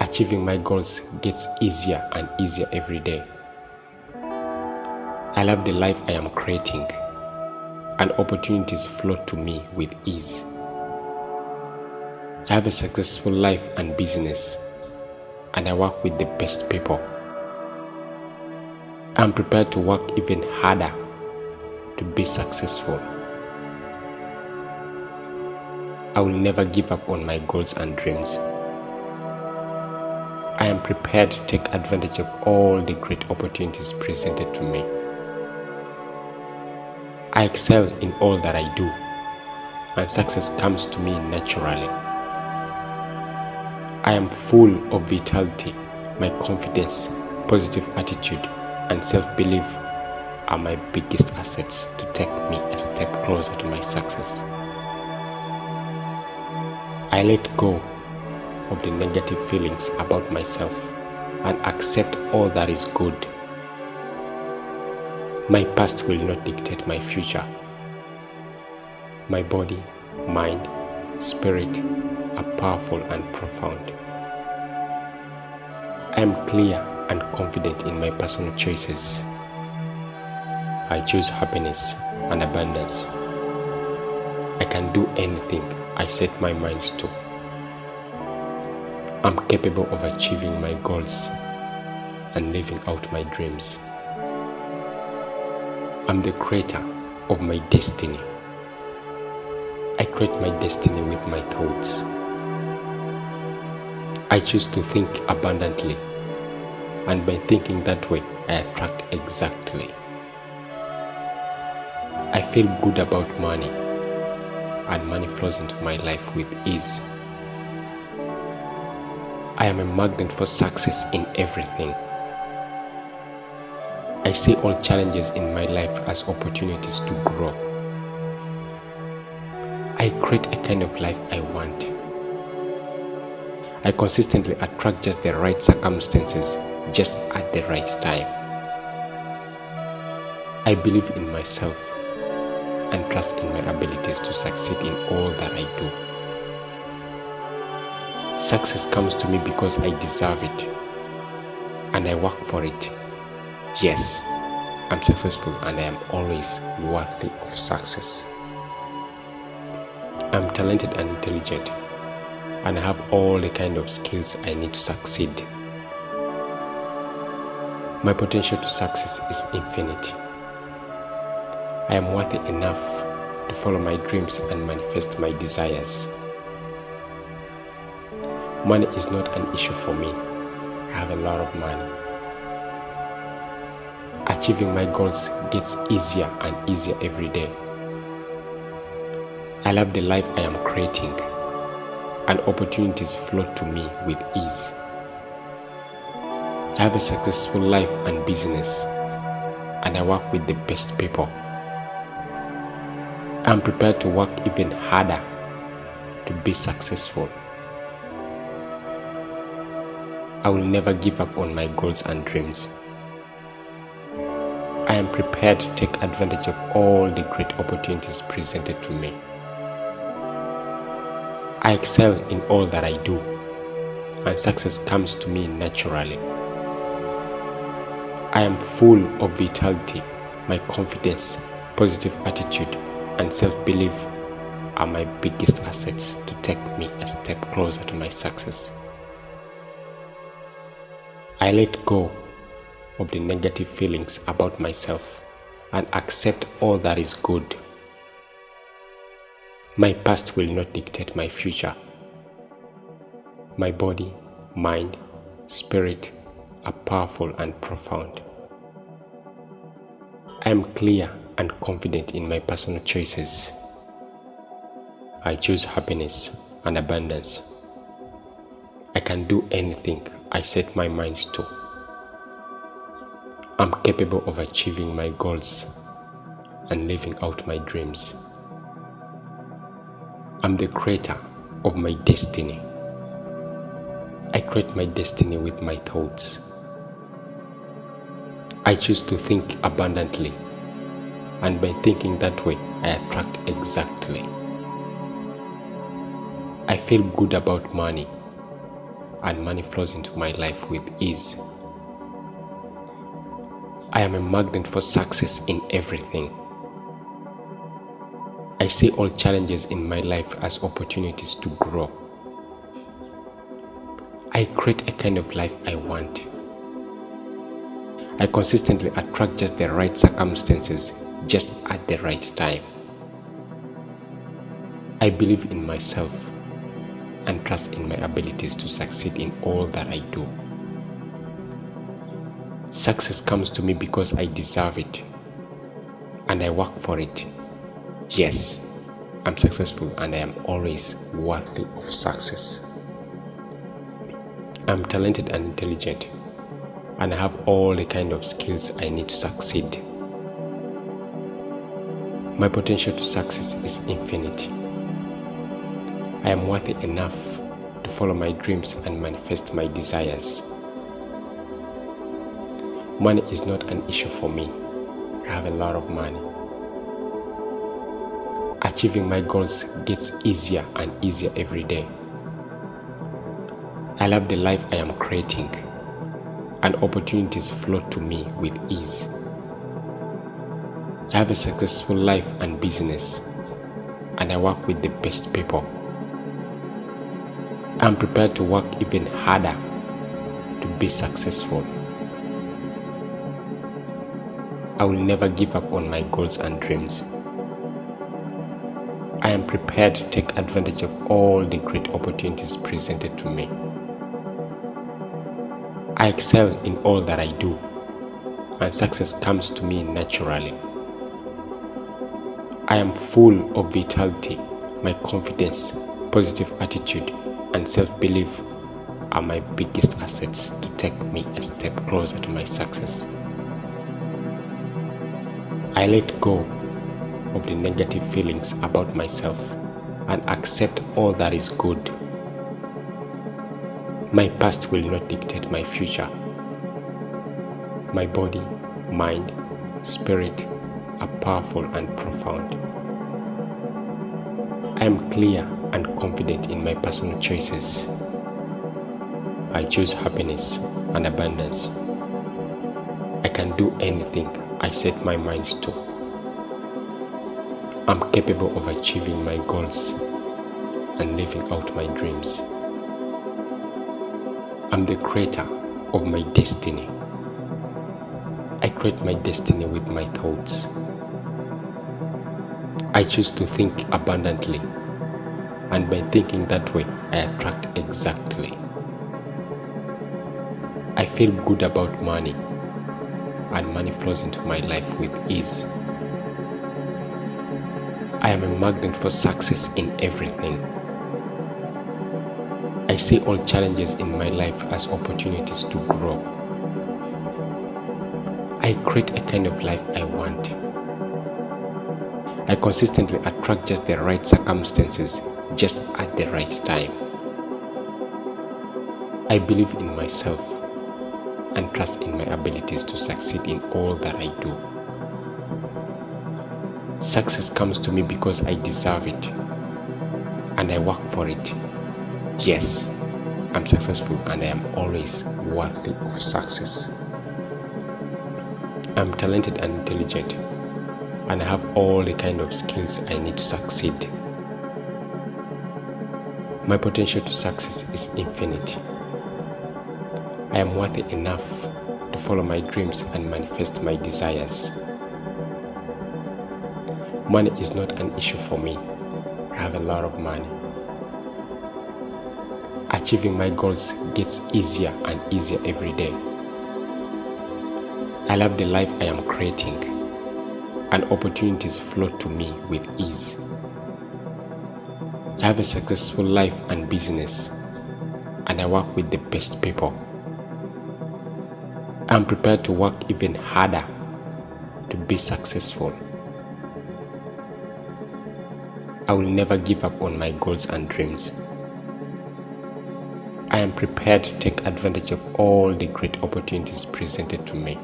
Achieving my goals gets easier and easier every day. I love the life I am creating, and opportunities flow to me with ease. I have a successful life and business, and I work with the best people. I'm prepared to work even harder to be successful. I will never give up on my goals and dreams. I am prepared to take advantage of all the great opportunities presented to me. I excel in all that I do, and success comes to me naturally. I am full of vitality. My confidence, positive attitude, and self belief are my biggest assets to take me a step closer to my success. I let go of the negative feelings about myself and accept all that is good. My past will not dictate my future. My body, mind, spirit are powerful and profound. I am clear and confident in my personal choices. I choose happiness and abundance. I can do anything I set my mind to. I'm capable of achieving my goals and living out my dreams. I'm the creator of my destiny. I create my destiny with my thoughts. I choose to think abundantly, and by thinking that way, I attract exactly. I feel good about money, and money flows into my life with ease. I am a magnet for success in everything. I see all challenges in my life as opportunities to grow. I create a kind of life I want. I consistently attract just the right circumstances just at the right time. I believe in myself and trust in my abilities to succeed in all that I do. Success comes to me because I deserve it and I work for it. Yes, I'm successful and I am always worthy of success. I'm talented and intelligent and I have all the kind of skills I need to succeed. My potential to success is infinite. I am worthy enough to follow my dreams and manifest my desires. Money is not an issue for me. I have a lot of money. Achieving my goals gets easier and easier every day. I love the life I am creating and opportunities flow to me with ease. I have a successful life and business and I work with the best people. I'm prepared to work even harder to be successful. I will never give up on my goals and dreams. I am prepared to take advantage of all the great opportunities presented to me. I excel in all that I do, and success comes to me naturally. I am full of vitality, my confidence, positive attitude, and self belief are my biggest assets to take me a step closer to my success. I let go of the negative feelings about myself and accept all that is good. My past will not dictate my future. My body, mind, spirit are powerful and profound. I am clear and confident in my personal choices. I choose happiness and abundance. I can do anything I set my mind to. I'm capable of achieving my goals and living out my dreams. I'm the creator of my destiny. I create my destiny with my thoughts. I choose to think abundantly, and by thinking that way, I attract exactly. I feel good about money, and money flows into my life with ease. I am a magnet for success in everything. I see all challenges in my life as opportunities to grow. I create a kind of life I want. I consistently attract just the right circumstances just at the right time. I believe in myself and trust in my abilities to succeed in all that I do. Success comes to me because I deserve it and I work for it. Yes, I'm successful and I am always worthy of success. I'm talented and intelligent and I have all the kind of skills I need to succeed. My potential to success is infinite. I am worthy enough to follow my dreams and manifest my desires. Money is not an issue for me. I have a lot of money. Achieving my goals gets easier and easier every day. I love the life I am creating, and opportunities flow to me with ease. I have a successful life and business, and I work with the best people. I'm prepared to work even harder to be successful. I will never give up on my goals and dreams. I am prepared to take advantage of all the great opportunities presented to me. I excel in all that I do, and success comes to me naturally. I am full of vitality, my confidence, positive attitude, and self belief are my biggest assets to take me a step closer to my success. I let go of the negative feelings about myself and accept all that is good. My past will not dictate my future. My body, mind, spirit are powerful and profound. I am clear and confident in my personal choices. I choose happiness and abundance. I can do anything I set my mind to. I'm capable of achieving my goals and living out my dreams. I'm the creator of my destiny. I create my destiny with my thoughts. I choose to think abundantly, and by thinking that way, I attract exactly. I feel good about money and money flows into my life with ease. I am a magnet for success in everything. I see all challenges in my life as opportunities to grow. I create a kind of life I want. I consistently attract just the right circumstances just at the right time. I believe in myself and trust in my abilities to succeed in all that I do. Success comes to me because I deserve it and I work for it. Yes, I'm successful and I am always worthy of success. I'm talented and intelligent and I have all the kind of skills I need to succeed. My potential to success is infinite. I am worthy enough to follow my dreams and manifest my desires. Money is not an issue for me. I have a lot of money. Achieving my goals gets easier and easier every day. I love the life I am creating, and opportunities flow to me with ease. I have a successful life and business, and I work with the best people. I'm prepared to work even harder to be successful. I will never give up on my goals and dreams. I am prepared to take advantage of all the great opportunities presented to me.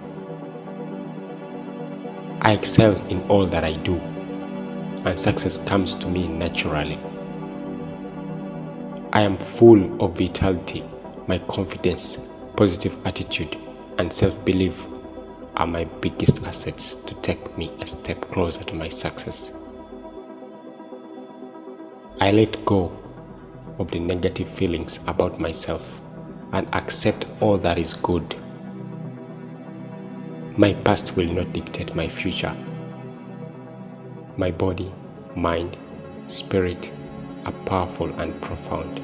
I excel in all that I do, and success comes to me naturally. I am full of vitality, my confidence, positive attitude, and self-belief are my biggest assets to take me a step closer to my success. I let go of the negative feelings about myself and accept all that is good. My past will not dictate my future. My body, mind, spirit are powerful and profound.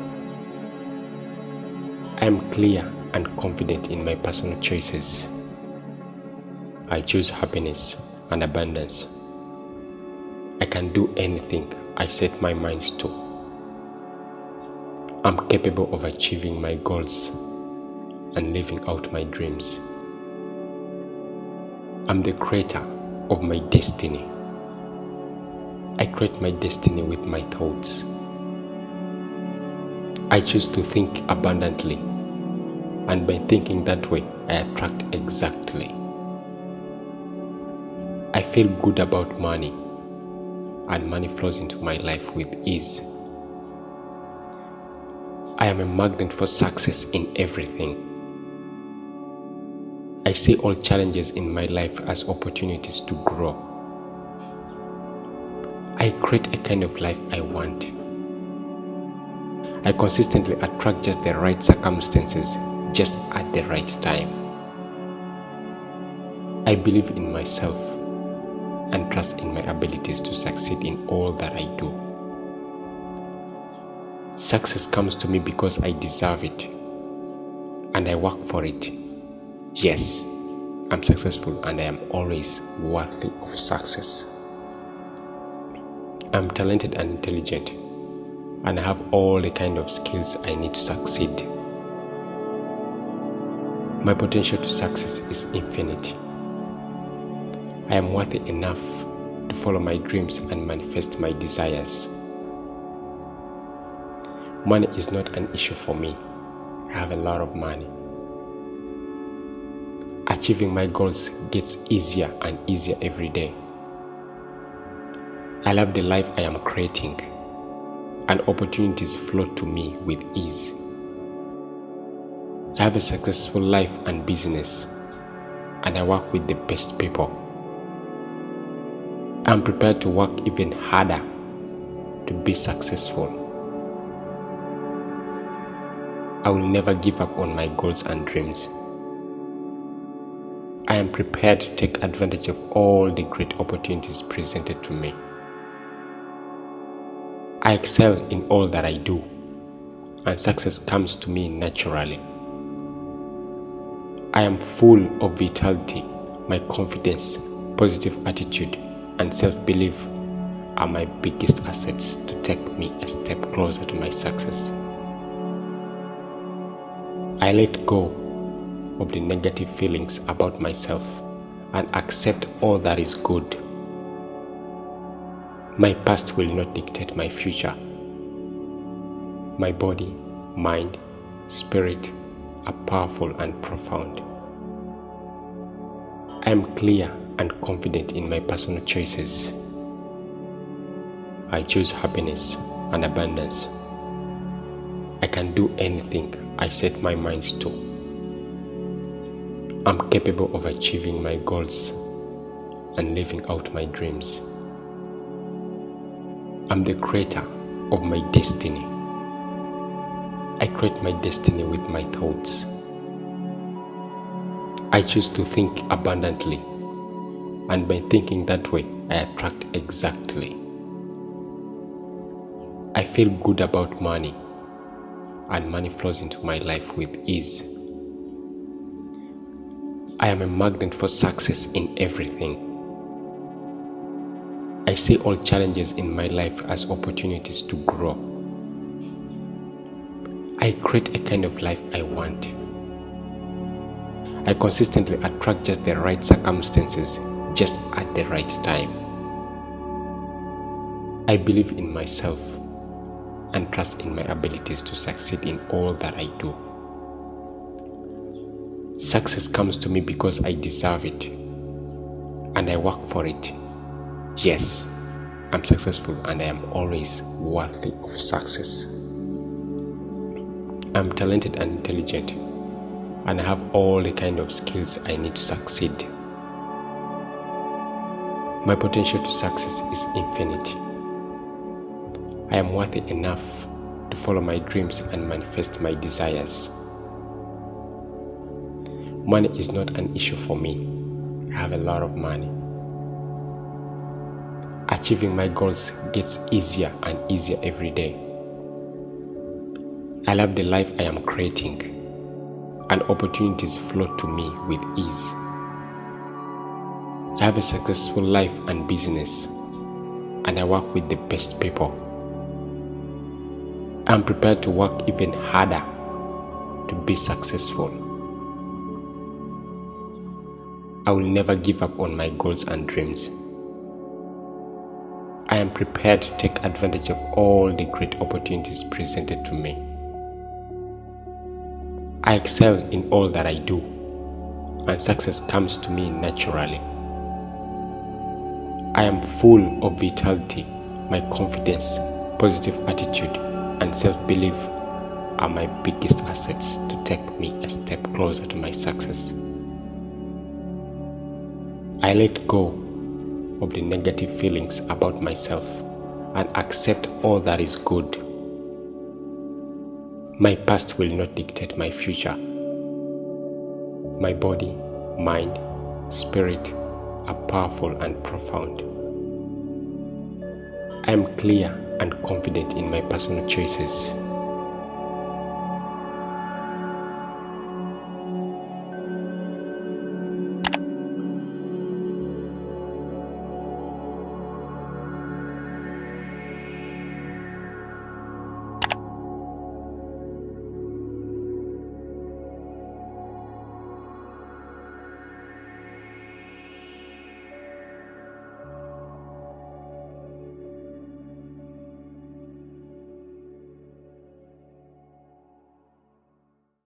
I am clear and confident in my personal choices. I choose happiness and abundance. I can do anything I set my mind to. I'm capable of achieving my goals and living out my dreams. I'm the creator of my destiny. I create my destiny with my thoughts. I choose to think abundantly and by thinking that way, I attract exactly I feel good about money and money flows into my life with ease. I am a magnet for success in everything. I see all challenges in my life as opportunities to grow. I create a kind of life I want. I consistently attract just the right circumstances just at the right time. I believe in myself and trust in my abilities to succeed in all that I do. Success comes to me because I deserve it and I work for it. Yes, I'm successful and I am always worthy of success. I'm talented and intelligent and I have all the kind of skills I need to succeed. My potential to success is infinite. I am worthy enough to follow my dreams and manifest my desires. Money is not an issue for me. I have a lot of money. Achieving my goals gets easier and easier every day. I love the life I am creating and opportunities flow to me with ease. I have a successful life and business and I work with the best people. I'm prepared to work even harder to be successful. I will never give up on my goals and dreams. I am prepared to take advantage of all the great opportunities presented to me. I excel in all that I do, and success comes to me naturally. I am full of vitality, my confidence, positive attitude, and self belief are my biggest assets to take me a step closer to my success. I let go of the negative feelings about myself and accept all that is good my past will not dictate my future. My body, mind, spirit are powerful and profound. I am clear and confident in my personal choices. I choose happiness and abundance. I can do anything I set my mind to. I'm capable of achieving my goals and living out my dreams. I'm the creator of my destiny. I create my destiny with my thoughts. I choose to think abundantly, and by thinking that way, I attract exactly. I feel good about money, and money flows into my life with ease. I am a magnet for success in everything. I see all challenges in my life as opportunities to grow. I create a kind of life I want. I consistently attract just the right circumstances just at the right time. I believe in myself and trust in my abilities to succeed in all that I do. Success comes to me because I deserve it and I work for it. Yes, I'm successful and I am always worthy of success. I'm talented and intelligent and I have all the kind of skills I need to succeed. My potential to success is infinite. I am worthy enough to follow my dreams and manifest my desires. Money is not an issue for me. I have a lot of money achieving my goals gets easier and easier every day. I love the life I am creating, and opportunities flow to me with ease. I have a successful life and business, and I work with the best people. I'm prepared to work even harder to be successful. I will never give up on my goals and dreams. I am prepared to take advantage of all the great opportunities presented to me. I excel in all that I do, and success comes to me naturally. I am full of vitality. My confidence, positive attitude, and self belief are my biggest assets to take me a step closer to my success. I let go of the negative feelings about myself and accept all that is good. My past will not dictate my future. My body, mind, spirit are powerful and profound. I am clear and confident in my personal choices